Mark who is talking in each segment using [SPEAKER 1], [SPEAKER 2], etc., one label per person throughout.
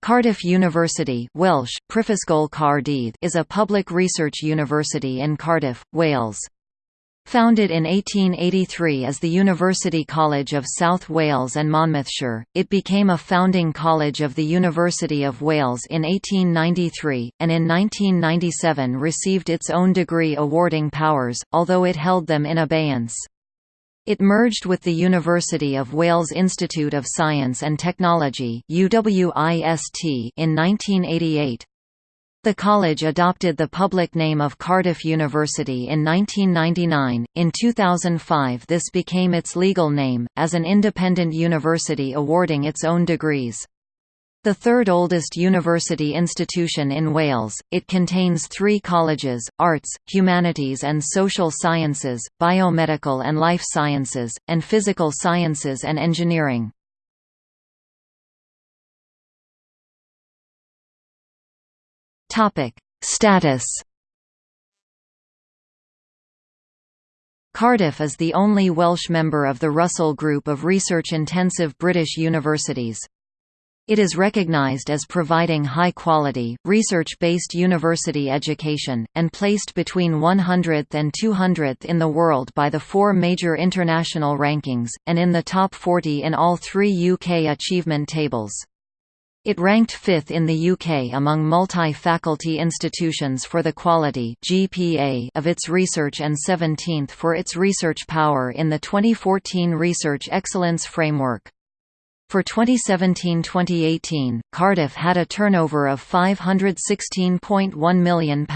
[SPEAKER 1] Cardiff University Welsh, is a public research university in Cardiff, Wales. Founded in 1883 as the University College of South Wales and Monmouthshire, it became a founding college of the University of Wales in 1893, and in 1997 received its own degree awarding powers, although it held them in abeyance. It merged with the University of Wales Institute of Science and Technology in 1988. The college adopted the public name of Cardiff University in 1999. In 2005, this became its legal name, as an independent university awarding its own degrees. The third oldest university institution in Wales, it contains three colleges, Arts, Humanities and Social Sciences, Biomedical and Life Sciences, and Physical Sciences and Engineering. Status Cardiff is the only Welsh member of the Russell Group of research-intensive British universities. It is recognized as providing high-quality, research-based university education, and placed between 100th and 200th in the world by the four major international rankings, and in the top 40 in all three UK achievement tables. It ranked fifth in the UK among multi-faculty institutions for the quality GPA of its research and 17th for its research power in the 2014 Research Excellence Framework. For 2017–2018, Cardiff had a turnover of £516.1 million,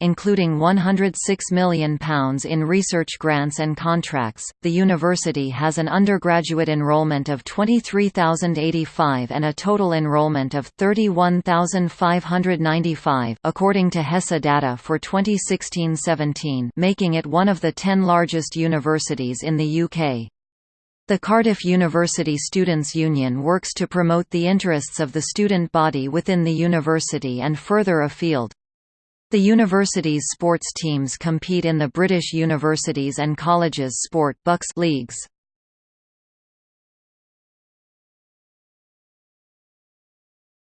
[SPEAKER 1] including £106 million in research grants and contracts. The university has an undergraduate enrolment of 23,085 and a total enrolment of 31,595, according to HESA data for 2016–17, making it one of the 10 largest universities in the UK. The Cardiff University Students' Union works to promote the interests of the student body within the university and further afield. The university's sports teams compete in the British Universities and Colleges Sport BUCS leagues.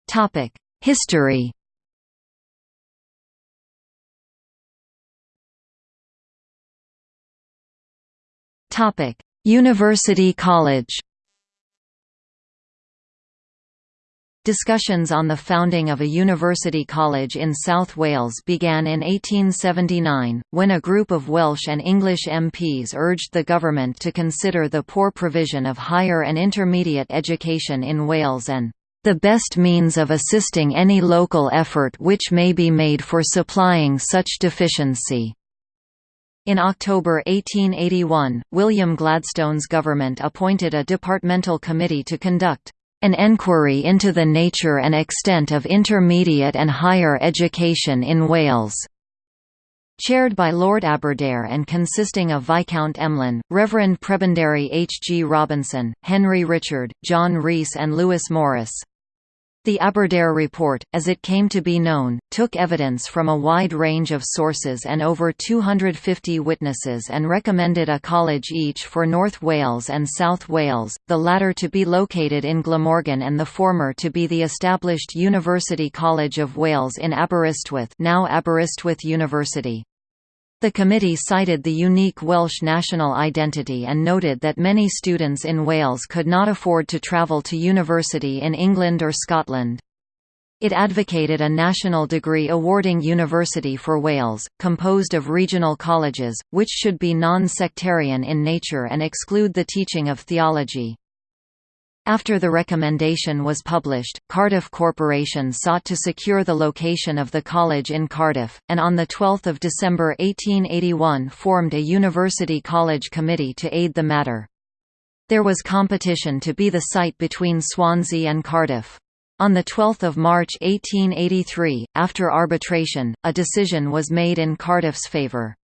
[SPEAKER 1] Topic: History. Topic: University College Discussions on the founding of a university college in South Wales began in 1879, when a group of Welsh and English MPs urged the government to consider the poor provision of higher and intermediate education in Wales and the best means of assisting any local effort which may be made for supplying such deficiency. In October 1881, William Gladstone's government appointed a departmental committee to conduct an enquiry into the nature and extent of intermediate and higher education in Wales. Chaired by Lord Aberdare and consisting of Viscount Emlyn, Reverend Prebendary H. G. Robinson, Henry Richard, John Rees and Lewis Morris. The Aberdare Report, as it came to be known, took evidence from a wide range of sources and over 250 witnesses and recommended a college each for North Wales and South Wales, the latter to be located in Glamorgan and the former to be the established University College of Wales in Aberystwyth now Aberystwyth University. The committee cited the unique Welsh national identity and noted that many students in Wales could not afford to travel to university in England or Scotland. It advocated a national degree awarding university for Wales, composed of regional colleges, which should be non-sectarian in nature and exclude the teaching of theology. After the recommendation was published, Cardiff Corporation sought to secure the location of the college in Cardiff, and on 12 December 1881 formed a University College Committee to aid the matter. There was competition to be the site between Swansea and Cardiff. On 12 March 1883, after arbitration, a decision was made in Cardiff's favour.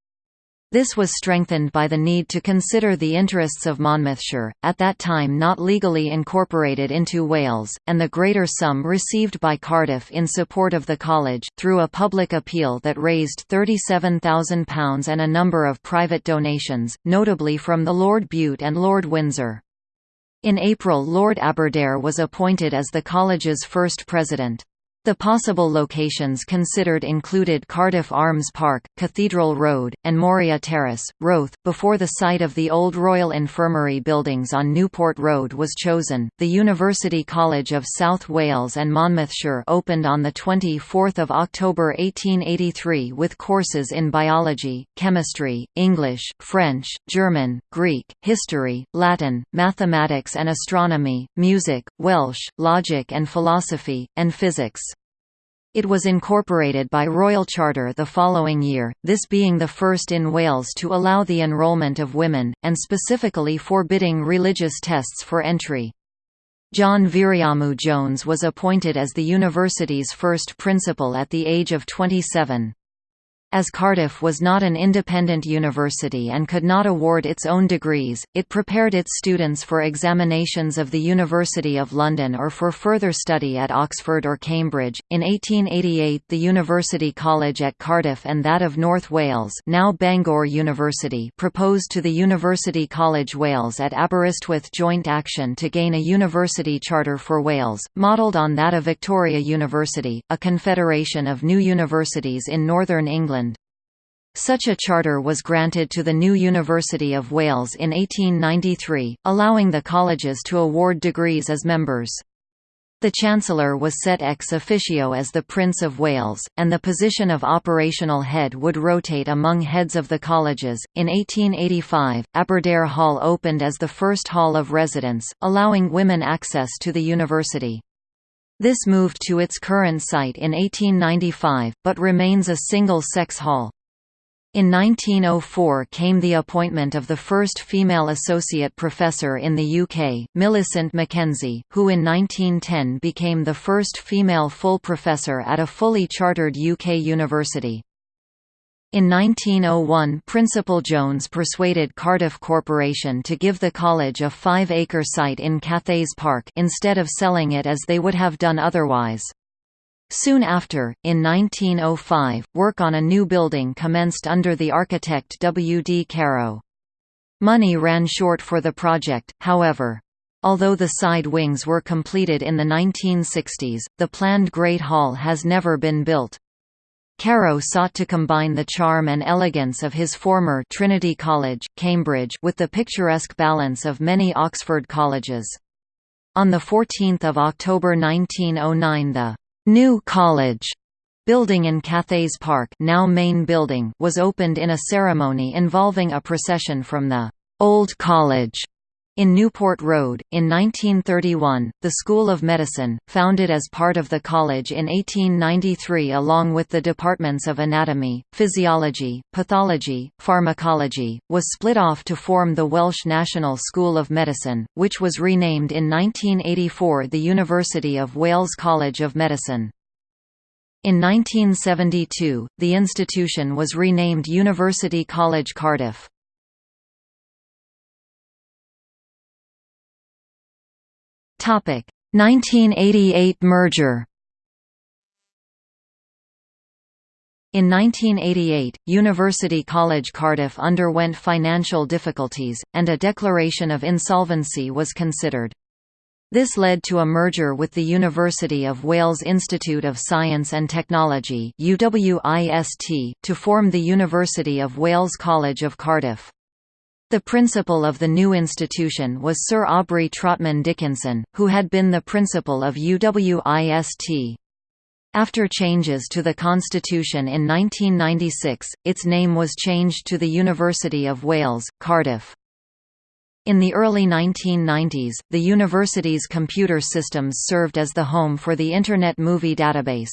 [SPEAKER 1] This was strengthened by the need to consider the interests of Monmouthshire, at that time not legally incorporated into Wales, and the greater sum received by Cardiff in support of the college, through a public appeal that raised £37,000 and a number of private donations, notably from the Lord Bute and Lord Windsor. In April Lord Aberdare was appointed as the college's first president. The possible locations considered included Cardiff Arms Park, Cathedral Road, and Moira Terrace, Roath. Before the site of the old Royal Infirmary buildings on Newport Road was chosen, the University College of South Wales and Monmouthshire opened on 24 October 1883 with courses in biology, chemistry, English, French, German, Greek, history, Latin, mathematics and astronomy, music, Welsh, logic and philosophy, and physics. It was incorporated by Royal Charter the following year, this being the first in Wales to allow the enrolment of women, and specifically forbidding religious tests for entry. John Viriamu Jones was appointed as the university's first principal at the age of 27. As Cardiff was not an independent university and could not award its own degrees, it prepared its students for examinations of the University of London or for further study at Oxford or Cambridge. In 1888, the University College at Cardiff and that of North Wales, now Bangor University, proposed to the University College Wales at Aberystwyth joint action to gain a university charter for Wales, modelled on that of Victoria University, a confederation of new universities in northern England such a charter was granted to the new University of Wales in 1893, allowing the colleges to award degrees as members. The Chancellor was set ex officio as the Prince of Wales, and the position of operational head would rotate among heads of the colleges. In 1885, Aberdare Hall opened as the first hall of residence, allowing women access to the university. This moved to its current site in 1895, but remains a single-sex hall. In 1904 came the appointment of the first female associate professor in the UK, Millicent Mackenzie, who in 1910 became the first female full professor at a fully chartered UK university. In 1901 Principal Jones persuaded Cardiff Corporation to give the college a five-acre site in Cathays Park instead of selling it as they would have done otherwise. Soon after, in 1905, work on a new building commenced under the architect W. D. Caro. Money ran short for the project, however. Although the side wings were completed in the 1960s, the planned Great Hall has never been built. Caro sought to combine the charm and elegance of his former Trinity College, Cambridge with the picturesque balance of many Oxford colleges. On 14 October 1909 the New College building in Cathays Park now main building was opened in a ceremony involving a procession from the Old College in Newport Road, in 1931, the School of Medicine, founded as part of the college in 1893 along with the departments of anatomy, physiology, pathology, pharmacology, was split off to form the Welsh National School of Medicine, which was renamed in 1984 the University of Wales College of Medicine. In 1972, the institution was renamed University College Cardiff. 1988 merger In 1988, University College Cardiff underwent financial difficulties, and a declaration of insolvency was considered. This led to a merger with the University of Wales Institute of Science and Technology to form the University of Wales College of Cardiff. The principal of the new institution was Sir Aubrey Trotman Dickenson, who had been the principal of UWIST. After changes to the constitution in 1996, its name was changed to the University of Wales, Cardiff. In the early 1990s, the university's computer systems served as the home for the Internet Movie Database.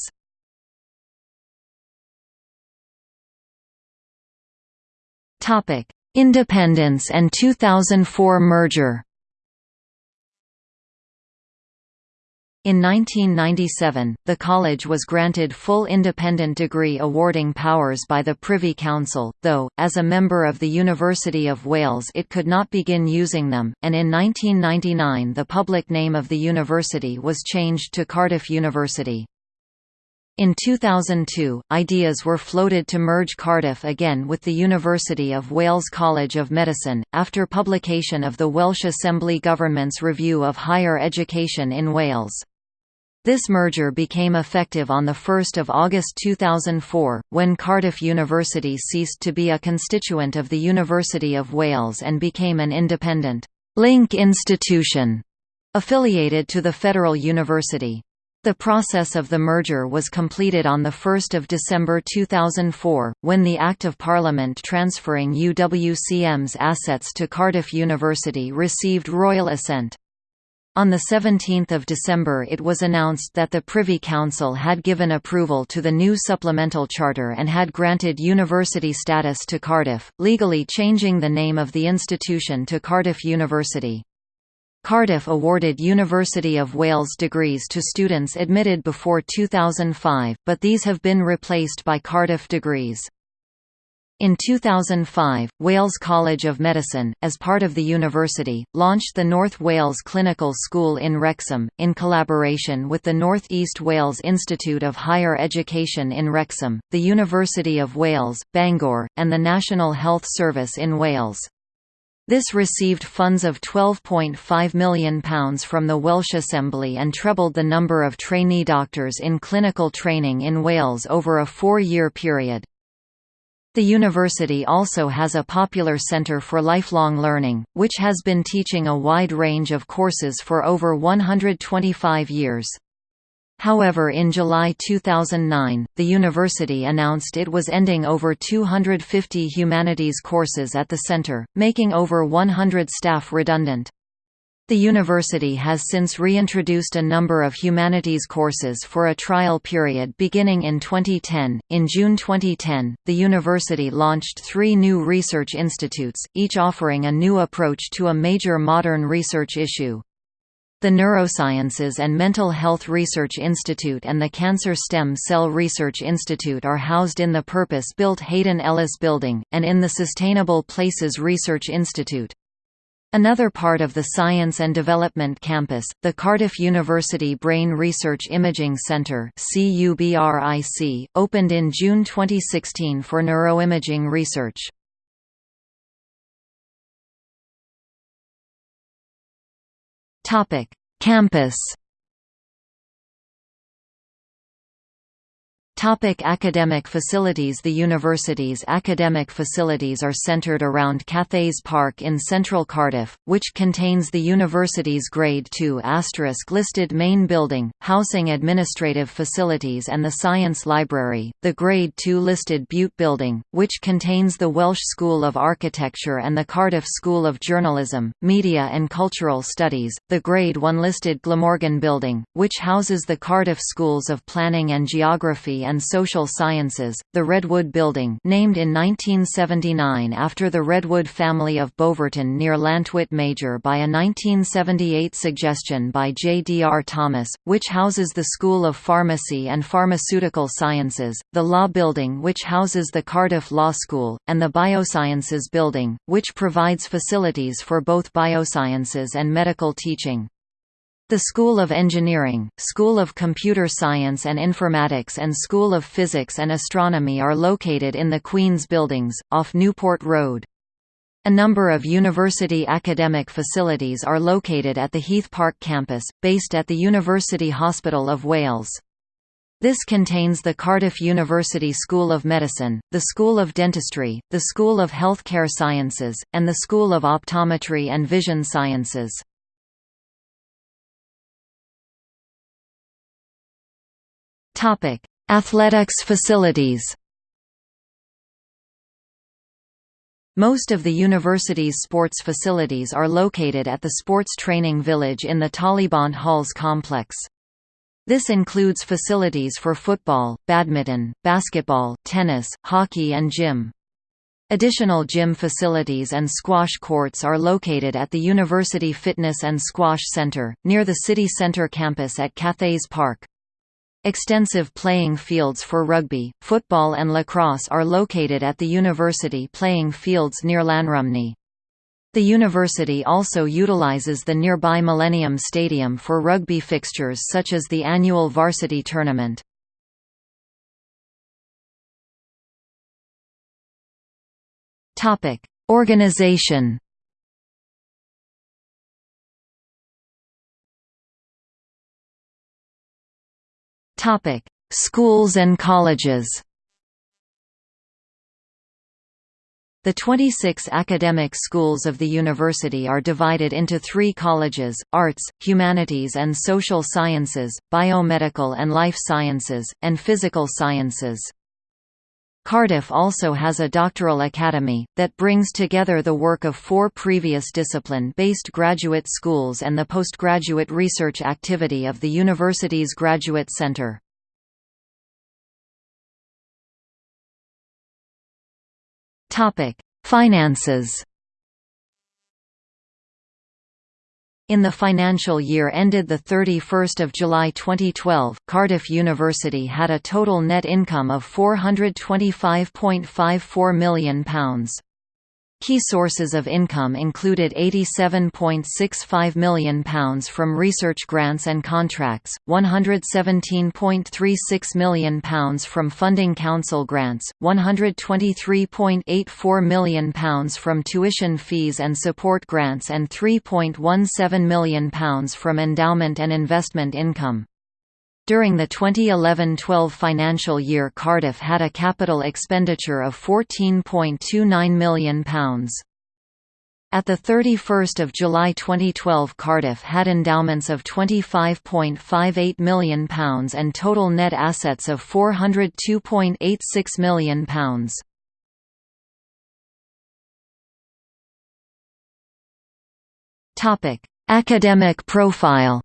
[SPEAKER 1] Topic: Independence and 2004 merger In 1997, the college was granted full independent degree awarding powers by the Privy Council, though, as a member of the University of Wales it could not begin using them, and in 1999 the public name of the university was changed to Cardiff University. In 2002, ideas were floated to merge Cardiff again with the University of Wales College of Medicine, after publication of the Welsh Assembly Government's Review of Higher Education in Wales. This merger became effective on 1 August 2004, when Cardiff University ceased to be a constituent of the University of Wales and became an independent link institution affiliated to the Federal University. The process of the merger was completed on 1 December 2004, when the Act of Parliament transferring UWCM's assets to Cardiff University received royal assent. On 17 December it was announced that the Privy Council had given approval to the new supplemental charter and had granted university status to Cardiff, legally changing the name of the institution to Cardiff University. Cardiff awarded University of Wales degrees to students admitted before 2005, but these have been replaced by Cardiff degrees. In 2005, Wales College of Medicine, as part of the university, launched the North Wales Clinical School in Wrexham, in collaboration with the North East Wales Institute of Higher Education in Wrexham, the University of Wales, Bangor, and the National Health Service in Wales. This received funds of £12.5 million from the Welsh Assembly and trebled the number of trainee doctors in clinical training in Wales over a four-year period. The university also has a popular centre for lifelong learning, which has been teaching a wide range of courses for over 125 years. However in July 2009, the university announced it was ending over 250 humanities courses at the center, making over 100 staff redundant. The university has since reintroduced a number of humanities courses for a trial period beginning in 2010. In June 2010, the university launched three new research institutes, each offering a new approach to a major modern research issue. The Neurosciences and Mental Health Research Institute and the Cancer Stem Cell Research Institute are housed in the purpose-built Hadyn Ellis Building, and in the Sustainable Places Research Institute. Another part of the Science and Development Campus, the Cardiff University Brain Research Imaging Centre opened in June 2016 for neuroimaging research. Topic: Campus Topic academic facilities The university's academic facilities are centred around Cathays Park in central Cardiff, which contains the university's Grade II listed main building, housing administrative facilities and the Science Library, the Grade II listed Bute Building, which contains the Welsh School of Architecture and the Cardiff School of Journalism, Media and Cultural Studies, the Grade I listed Glamorgan Building, which houses the Cardiff Schools of Planning and Geography and and Social Sciences, the Redwood Building named in 1979 after the Redwood family of Boverton near Llantwit Major by a 1978 suggestion by J. D. R. Thomas, which houses the School of Pharmacy and Pharmaceutical Sciences, the Law Building which houses the Cardiff Law School, and the Biosciences Building, which provides facilities for both biosciences and medical teaching. The School of Engineering, School of Computer Science and Informatics and School of Physics and Astronomy are located in the Queen's Buildings, off Newport Road. A number of university academic facilities are located at the Heath Park campus, based at the University Hospital of Wales. This contains the Cardiff University School of Medicine, the School of Dentistry, the School of Healthcare Sciences, and the School of Optometry and Vision Sciences. Topic: Athletics facilities. Most of the university's sports facilities are located at the Sports Training Village in the Talybont Halls complex. This includes facilities for football, badminton, basketball, tennis, hockey and gym. Additional gym facilities and squash courts are located at the University Fitness and Squash Center, near the city center campus at Cathays Park. Extensive playing fields for rugby, football and lacrosse are located at the university playing fields near Llanrumney. The university also utilizes the nearby Millennium Stadium for rugby fixtures such as the annual varsity tournament. Organization Schools and colleges The 26 academic schools of the university are divided into three colleges, arts, humanities and social sciences, biomedical and life sciences, and physical sciences. Cardiff also has a doctoral academy, that brings together the work of four previous discipline-based graduate schools and the postgraduate research activity of the university's Graduate Centre. Finances In the financial year ended 31 July 2012, Cardiff University had a total net income of £425.54 million. Key sources of income included £87.65 million from research grants and contracts, £117.36 million from funding council grants, £123.84 million from tuition fees and support grants and £3.17 million from endowment and investment income. During the 2011–12 financial year Cardiff had a capital expenditure of £14.29 million. At 31 July 2012 Cardiff had endowments of £25.58 million and total net assets of £402.86 million. Academic profile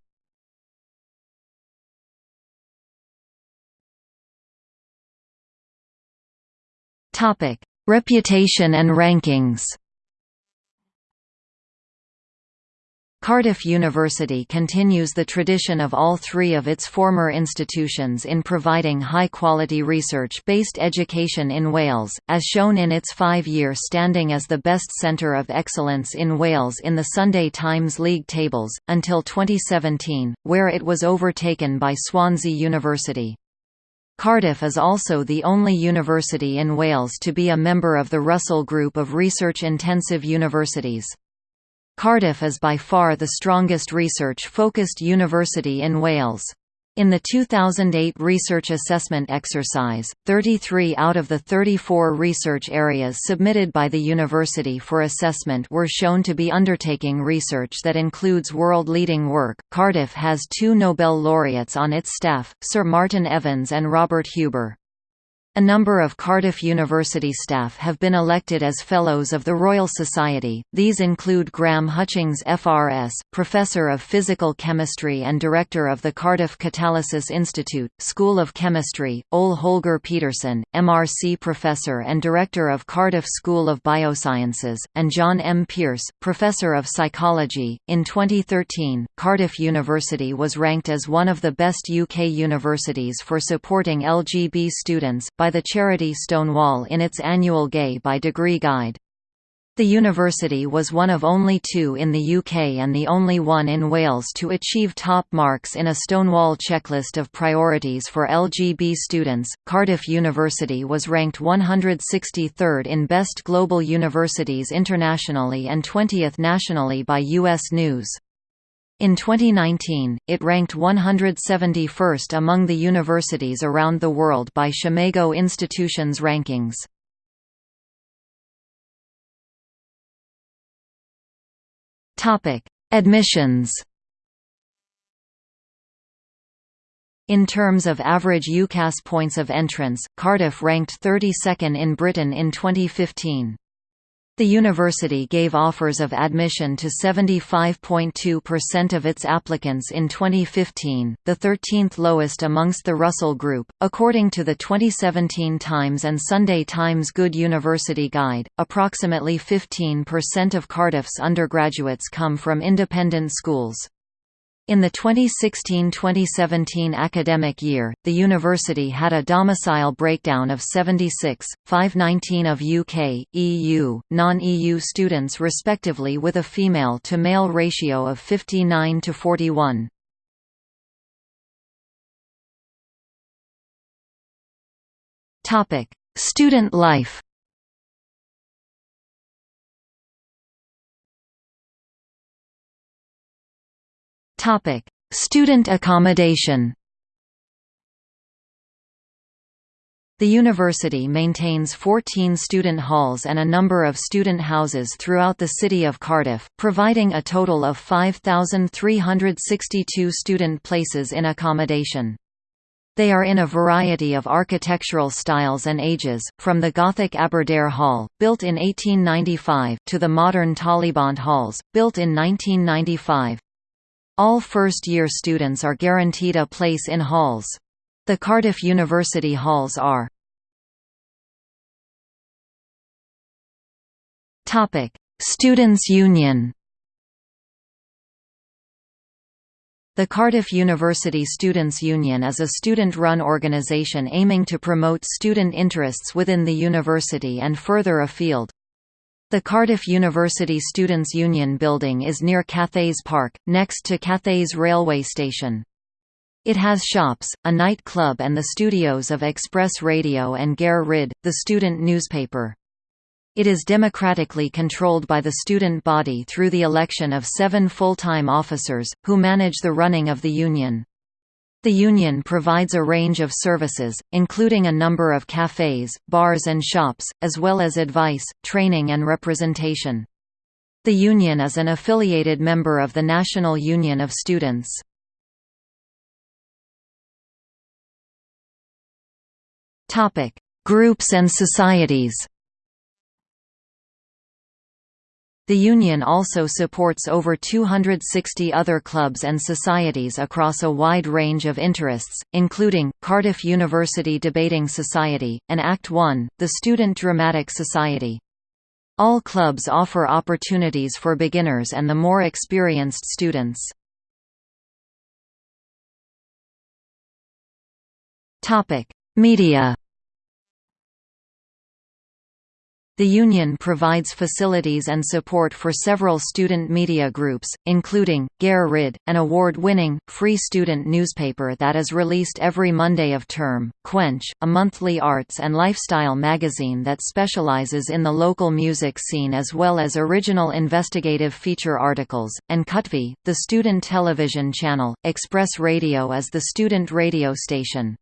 [SPEAKER 1] Topic: Reputation and rankings. Cardiff University continues the tradition of all three of its former institutions in providing high-quality research-based education in Wales, as shown in its five-year standing as the best centre of excellence in Wales in the Sunday Times League tables, until 2017, where it was overtaken by Swansea University. Cardiff is also the only university in Wales to be a member of the Russell Group of research-intensive universities. Cardiff is by far the strongest research-focused university in Wales. In the 2008 research assessment exercise, 33 out of the 34 research areas submitted by the university for assessment were shown to be undertaking research that includes world-leading work. Cardiff has two Nobel laureates on its staff, Sir Martin Evans and Robert Huber. A number of Cardiff University staff have been elected as Fellows of the Royal Society, these include Graham Hutchings FRS, Professor of Physical Chemistry and Director of the Cardiff Catalysis Institute, School of Chemistry, Ole Holger Petersen, MRC Professor and Director of Cardiff School of Biosciences, and John M. Pearce, Professor of Psychology. In 2013, Cardiff University was ranked as one of the best UK universities for supporting LGB students, by the charity Stonewall in its annual Gay by Degree Guide. The university was one of only two in the UK and the only one in Wales to achieve top marks in a Stonewall checklist of priorities for LGB students. Cardiff University was ranked 163rd in Best Global Universities internationally and 20th nationally by US News. In 2019, it ranked 171st among the universities around the world by Scimago Institutions rankings. Topic: Admissions. In terms of average UCAS points of entrance, Cardiff ranked 32nd in Britain in 2015. The university gave offers of admission to 75.2% of its applicants in 2015, the 13th lowest amongst the Russell Group. According to the 2017 Times and Sunday Times Good University Guide, approximately 15% of Cardiff's undergraduates come from independent schools. In the 2016–2017 academic year, the university had a domicile breakdown of 76, 519 of UK, EU, non-EU students respectively with a female-to-male ratio of 59 to 41. Student life Student accommodation The university maintains 14 student halls and a number of student houses throughout the city of Cardiff, providing a total of 5,362 student places in accommodation. They are in a variety of architectural styles and ages, from the Gothic Aberdare Hall, built in 1895, to the modern Talybont Halls, built in 1995. All first-year students are guaranteed a place in halls. The Cardiff University Halls are Students' Union The Cardiff University Students' Union is a student-run organisation aiming to promote student interests within the university and further afield. The Cardiff University Students' Union building is near Cathays Park, next to Cathays railway station. It has shops, a night club and the studios of Xpress Radio and Gair Rhydd, the student newspaper. It is democratically controlled by the student body through the election of seven full-time officers, who manage the running of the union. The union provides a range of services, including a number of cafes, bars and shops, as well as advice, training and representation. The union is an affiliated member of the National Union of Students. Groups and societies The Union also supports over 260 other clubs and societies across a wide range of interests, including, Cardiff University Debating Society, and Act One, the Student Dramatic Society. All clubs offer opportunities for beginners and the more experienced students. Media The union provides facilities and support for several student media groups, including, Gair Rhydd, an award-winning, free student newspaper that is released every Monday of term, Quench, a monthly arts and lifestyle magazine that specializes in the local music scene as well as original investigative feature articles, and CUTV, the student television channel. Xpress Radio is the student radio station.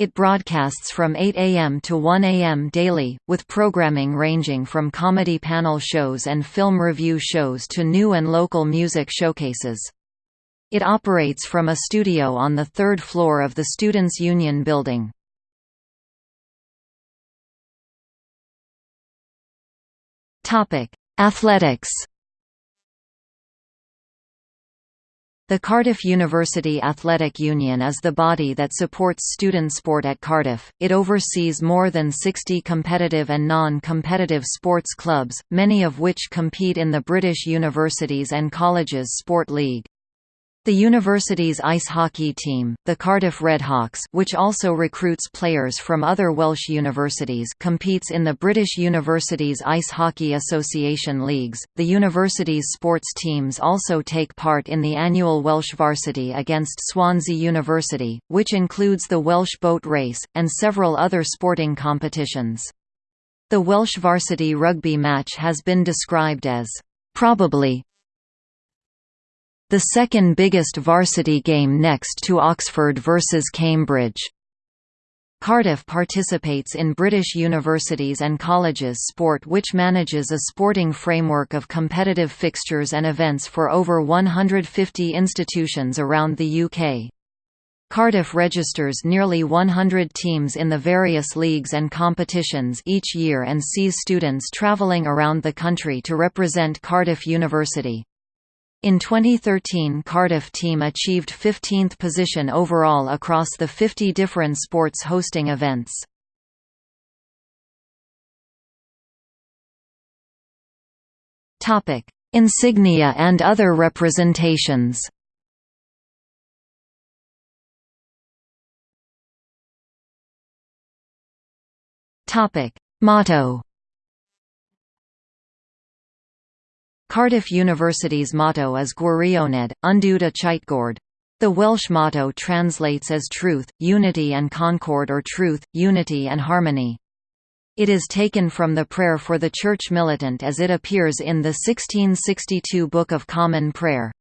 [SPEAKER 1] It broadcasts from 8 a.m. to 1 a.m. daily, with programming ranging from comedy panel shows and film review shows to new and local music showcases. It operates from a studio on the third floor of the Students' Union building. Athletics The Cardiff University Athletic Union is the body that supports student sport at Cardiff. It oversees more than 60 competitive and non-competitive sports clubs, many of which compete in the British Universities and Colleges Sport League. The university's ice hockey team, the Cardiff Redhawks which also recruits players from other Welsh universities competes in the British Universities Ice Hockey Association leagues. The university's sports teams also take part in the annual Welsh Varsity against Swansea University, which includes the Welsh Boat Race, and several other sporting competitions. The Welsh Varsity rugby match has been described as probably the second biggest varsity game next to Oxford versus Cambridge. Cardiff participates in British universities and colleges sport which manages a sporting framework of competitive fixtures and events for over 150 institutions around the UK. Cardiff registers nearly 100 teams in the various leagues and competitions each year and sees students travelling around the country to represent Cardiff University. In 2013 Cardiff team achieved 15th position overall across the 50 different sports hosting events. Insignia and other representations Motto Cardiff University's motto is Gwirionedd, a Chytgord. The Welsh motto translates as Truth, Unity and Concord or Truth, Unity and Harmony. It is taken from the prayer for the Church Militant as it appears in the 1662 Book of Common Prayer.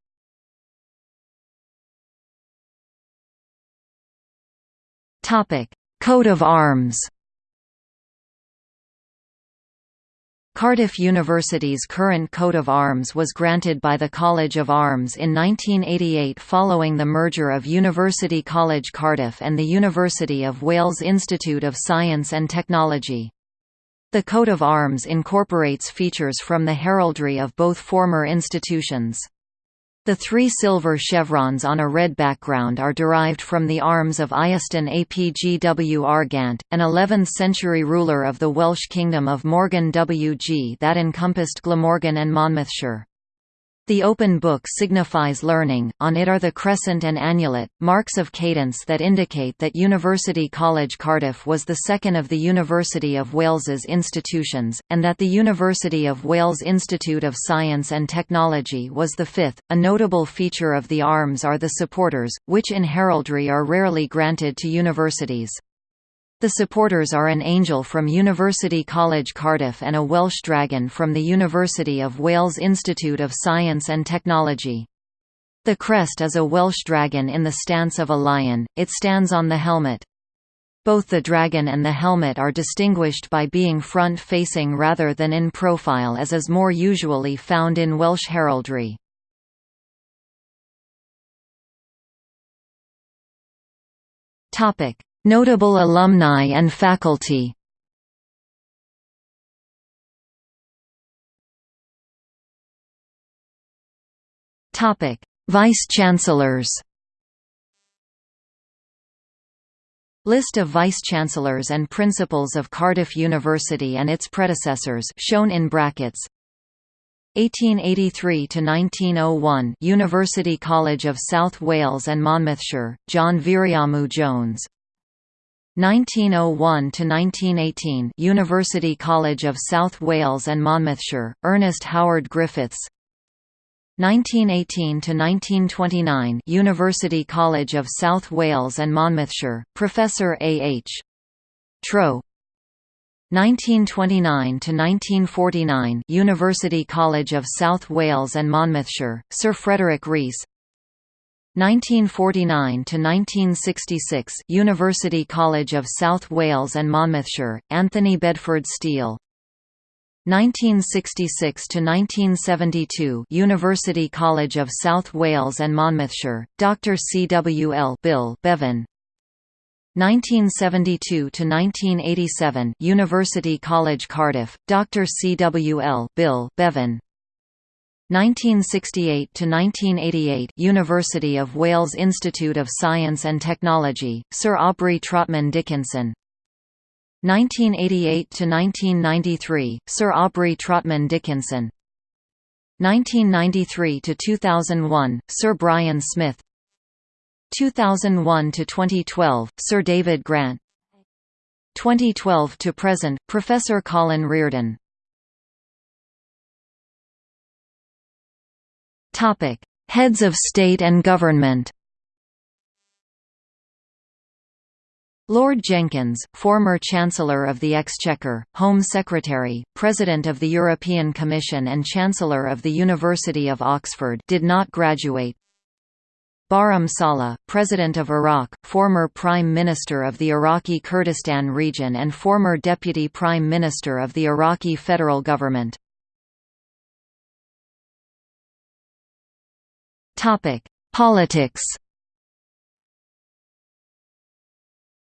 [SPEAKER 1] Coat of Arms Cardiff University's current coat of arms was granted by the College of Arms in 1988 following the merger of University College Cardiff and the University of Wales Institute of Science and Technology. The coat of arms incorporates features from the heraldry of both former institutions. The three silver chevrons on a red background are derived from the arms of Iestyn ap Gwrgant, an 11th-century ruler of the Welsh kingdom of Morgannwg that encompassed Glamorgan and Monmouthshire. The open book signifies learning, on it are the crescent and annulet, marks of cadence that indicate that University College Cardiff was the second of the University of Wales's institutions, and that the University of Wales Institute of Science and Technology was the fifth. A notable feature of the arms are the supporters, which in heraldry are rarely granted to universities. The supporters are an angel from University College Cardiff and a Welsh dragon from the University of Wales Institute of Science and Technology. The crest is a Welsh dragon in the stance of a lion, it stands on the helmet. Both the dragon and the helmet are distinguished by being front-facing rather than in profile as is more usually found in Welsh heraldry. Topic: Notable alumni and faculty. Vice-chancellors. List of vice-chancellors and principals of Cardiff University and its predecessors shown in brackets. 1883 to 1901 University College of South Wales and Monmouthshire John Viriamu Jones 1901 to 1918 University College of South Wales and Monmouthshire Ernest Howard Griffiths 1918 to 1929 University College of South Wales and Monmouthshire Professor A. H. Trow 1929 to 1949 University College of South Wales and Monmouthshire Sir Frederick Rees 1949 to 1966 University College of South Wales and Monmouthshire Anthony Bedford Steele. 1966 to 1972 University College of South Wales and Monmouthshire Dr CWL Bill Bevan. 1972 to 1987 University College Cardiff Dr CWL Bill Bevan 1968 to 1988 University of Wales Institute of Science and Technology Sir Aubrey Trotman Dickenson. 1988 to 1993 Sir Aubrey Trotman Dickenson. 1993 to 2001 Sir Brian Smith. 2001 to 2012 Sir David Grant. 2012 to present Professor Colin Riordan Topic: Heads of state and government. Lord Jenkins, former Chancellor of the Exchequer, Home Secretary, President of the European Commission and Chancellor of the University of Oxford did not graduate. Barham Salih, President of Iraq, former Prime Minister of the Iraqi Kurdistan region and former Deputy Prime Minister of the Iraqi federal government. Topic: Politics.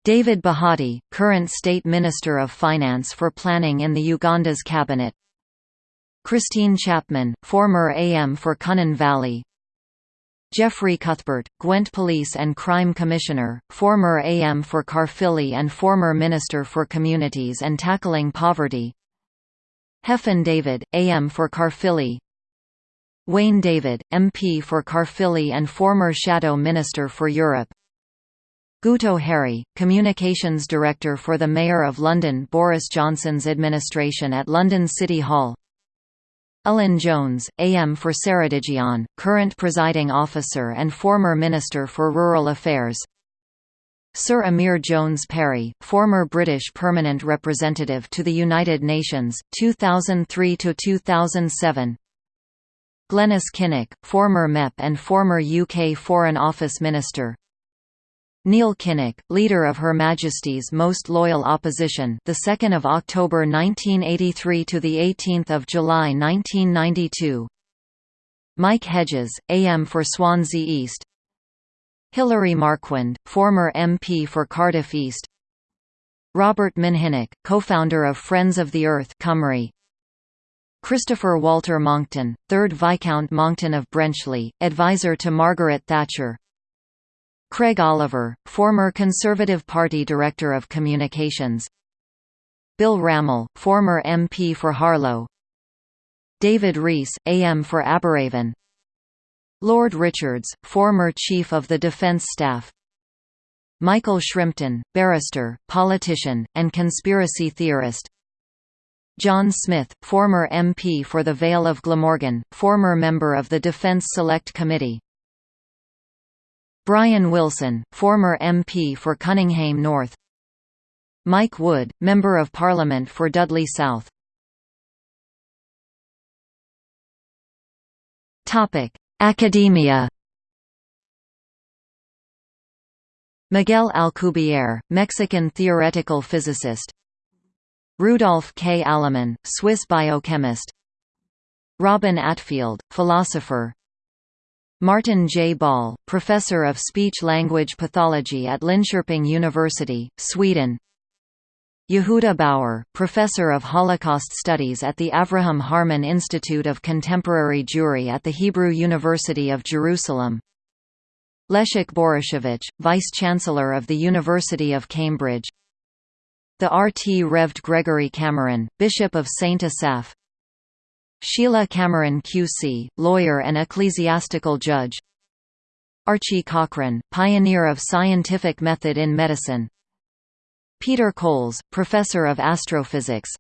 [SPEAKER 1] David Bahati, current State Minister of Finance for Planning in the Uganda's cabinet. Christine Chapman, former AM for Cynon Valley. Jeffrey Cuthbert, Gwent Police and Crime Commissioner, former AM for Caerphilly and former Minister for Communities and Tackling Poverty. Hefin David, AM for Caerphilly Wayne David, MP for Caerphilly and former Shadow Minister for Europe. Guto Harri, Communications Director for the Mayor of London Boris Johnson's administration at London City Hall. Elin Jones, AM for Ceredigion, current presiding officer and former Minister for Rural Affairs. Sir Emyr Jones Parry, former British permanent representative to the United Nations, 2003–2007 Glenys Kinnock, former MEP and former UK Foreign Office Minister Neil Kinnock, leader of Her Majesty's Most Loyal Opposition, the 2nd of October 1983 to the 18th of July 1992. Mike Hedges, AM for Swansea East. Hilary Marquand, former MP for Cardiff East. Robert Minhinnick, co-founder of Friends of the Earth Cymru. Christopher Walter Monckton, 3rd Viscount Monckton of Brenchley, advisor to Margaret Thatcher. Craig Oliver, former Conservative Party Director of Communications. Bill Rammell, former MP for Harlow. David Rees, AM for Aberavon Lord Richards, former Chief of the Defence Staff. Michael Shrimpton, barrister, politician, and conspiracy theorist John Smith, former MP for the Vale of Glamorgan, former member of the Defence Select Committee. Brian Wilson, former MP for Cunninghame North. Mike Wood, Member of Parliament for Dudley South. Academia. Miguel Alcubierre, Mexican theoretical physicist Rudolf K. Allemann, Swiss biochemist. Robin Attfield, philosopher. Martin J. Ball, Professor of Speech-Language Pathology at Linköping University, Sweden. Yehuda Bauer, Professor of Holocaust Studies at the Avraham Harman Institute of Contemporary Jewry at the Hebrew University of Jerusalem. Leszek Borysiewicz, Vice-Chancellor of the University of Cambridge The RT Revd Gregory Cameron, Bishop of St. Asaph. Sheila Cameron QC, lawyer and ecclesiastical judge. Archie Cochrane, pioneer of scientific method in medicine. Peter Coles, professor of astrophysics.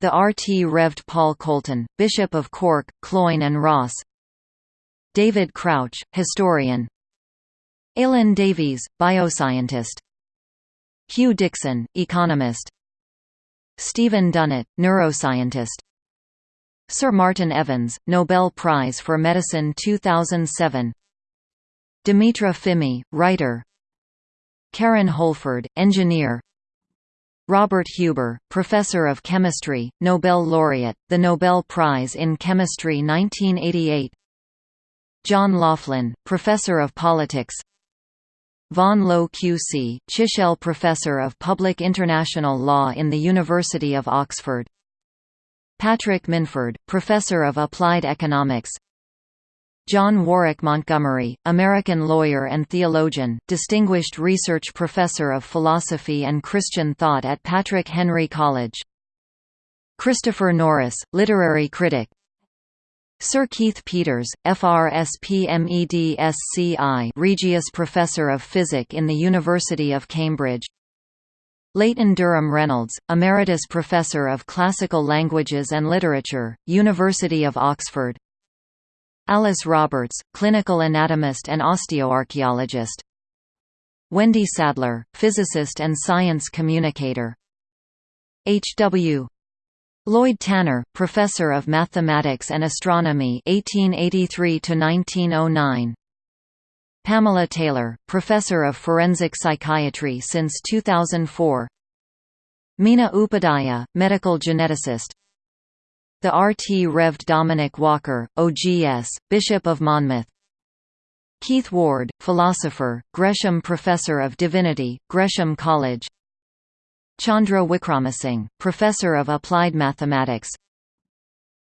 [SPEAKER 1] The RT Revd Paul Colton, Bishop of Cork, Cloyne and Ross. David Crouch, historian. Aileen Davies, bioscientist Hugh Dixon, economist. Stephen Dunnett, neuroscientist. Sir Martin Evans, Nobel Prize for Medicine 2007 Dimitra Fimi, writer. Karen Holford, engineer. Robert Huber, Professor of Chemistry, Nobel laureate, the Nobel Prize in Chemistry 1988 John Loughlin, Professor of Politics Vaughan Lowe QC, Chichele Professor of Public International Law in the University of Oxford. Patrick Minford, Professor of Applied Economics. John Warwick Montgomery, American lawyer and theologian, Distinguished Research Professor of Philosophy and Christian Thought at Patrick Henry College. Christopher Norris, literary critic Sir Keith Peters, FRSPMEDSCI Regius Professor of Physics in the University of Cambridge Leighton Durham Reynolds, Emeritus Professor of Classical Languages and Literature, University of Oxford Alice Roberts, Clinical Anatomist and Osteoarchaeologist Wendy Sadler, Physicist and Science Communicator H. W. Lloyd Tanner, Professor of Mathematics and Astronomy 1883 1909 Pamela Taylor, Professor of Forensic Psychiatry since 2004 Meena Upadhyaya, Medical Geneticist. The RT Revd Dominic Walker, OGS, Bishop of Monmouth. Keith Ward, Philosopher, Gresham Professor of Divinity, Gresham College Chandra Wickramasinghe, Professor of Applied Mathematics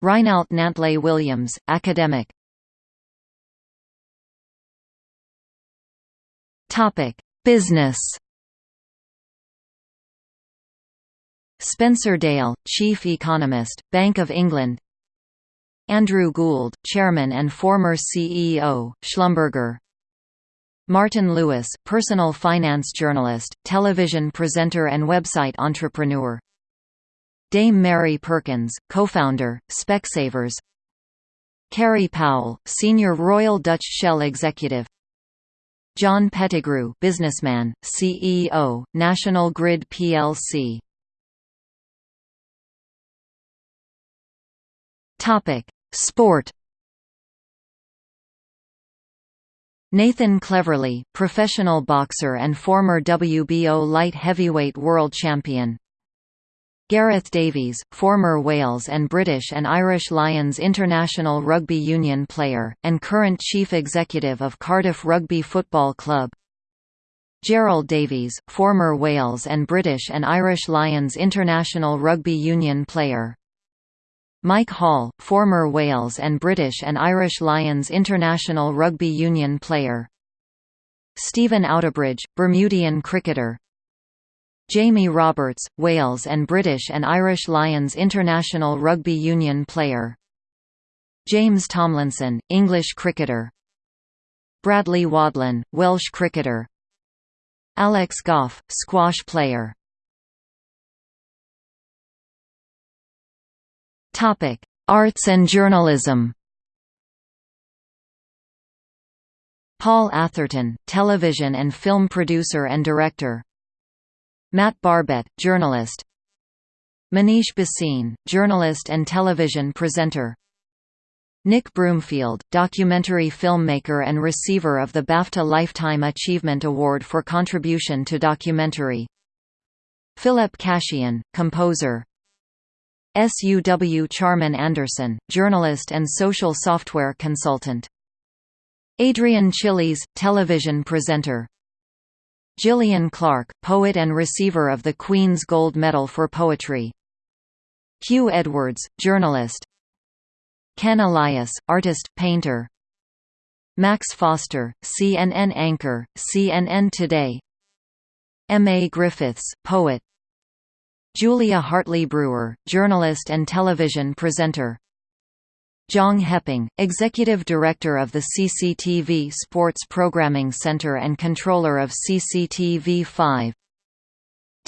[SPEAKER 1] Reinald Nantley Williams, Academic Business. Spencer Dale, Chief Economist, Bank of England. Andrew Gould, Chairman and former CEO, Schlumberger. Martin Lewis, personal finance journalist, television presenter and website entrepreneur. Dame Mary Perkins, co-founder, Specsavers. Carey Powell, senior Royal Dutch Shell executive. John Pettigrew businessman, CEO, National Grid plc Sport Nathan Cleverly, professional boxer and former WBO light heavyweight world champion. Gareth Davies, former Wales and British and Irish Lions international rugby union player, and current chief executive of Cardiff Rugby Football Club. Gerald Davies, former Wales and British and Irish Lions international rugby union player. Mike Hall, former Wales and British and Irish Lions international rugby union player. Stephen Outerbridge, Bermudian cricketer. Jamie Roberts, Wales and British and Irish Lions international rugby union player. James Tomlinson, English cricketer. Bradley Wadlan, Welsh cricketer. Alex Gough, squash player Topic: Arts and journalism. Paul Atherton, television and film producer and director. Matt Barbet, journalist. Manish Bhasin, journalist and television presenter. Nick Broomfield, documentary filmmaker and receiver of the BAFTA Lifetime Achievement Award for contribution to documentary. Philip Cashian, composer, SUW Charman Anderson, journalist and social software consultant. Adrian Chiles, television presenter. Gillian Clarke, poet and receiver of the Queen's Gold Medal for Poetry. Hugh Edwards, journalist. Ken Elias, artist, painter. Max Foster, CNN anchor, CNN Today. M. A. Griffiths, poet, Julia Hartley Brewer, journalist and television presenter. Zhang Heping, Executive Director of the CCTV Sports Programming Center and Controller of CCTV5.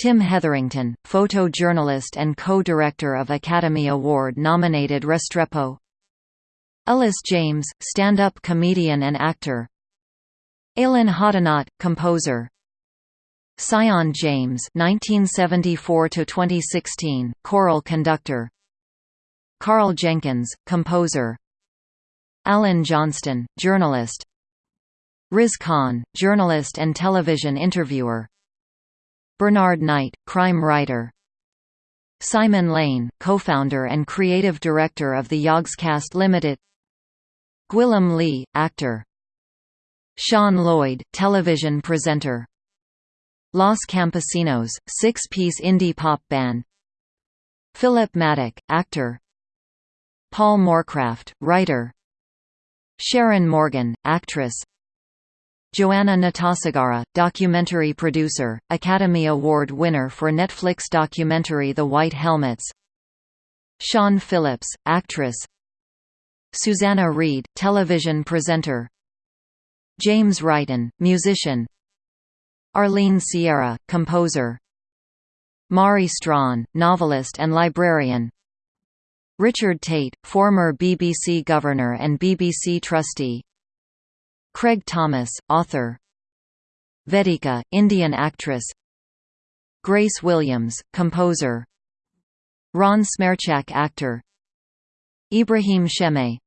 [SPEAKER 1] Tim Hetherington, photojournalist and co-director of Academy Award-nominated Restrepo. Ellis James, stand-up comedian and actor. Aylin Hodunat, composer. Sion James (1974–2016), choral conductor. Karl Jenkins, composer. Alan Johnston, journalist. Riz Khan, journalist and television interviewer. Bernard Knight, crime writer. Simon Lane, co-founder and creative director of the Yogscast Limited. Gwilym Lee, actor. Siân Lloyd, television presenter. Los Campesinos, six-piece indie pop band. Philip Maddock, actor. Paul Moorcraft, writer. Sharon Morgan, actress. Joanna Natasegara, documentary producer, Academy Award winner for Netflix documentary The White Helmets. Siân Phillips, actress. Susanna Reid, television presenter. James Wrighton, musician Arlene Sierra, composer. Mari Strachan, novelist and librarian. Richard Tait, former BBC governor and BBC trustee. Craig Thomas, author. Vedika, Indian actress. Grace Williams, composer. Ron Smerczak actor. Ibrahim Sheme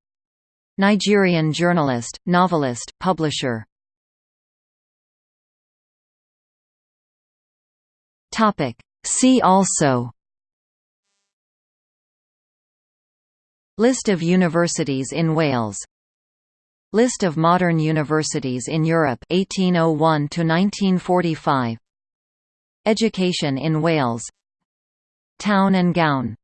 [SPEAKER 1] Nigerian journalist, novelist, publisher Topic. See also. List of universities in Wales. List of modern universities in Europe 1801 to 1945 Education in Wales. Town and gown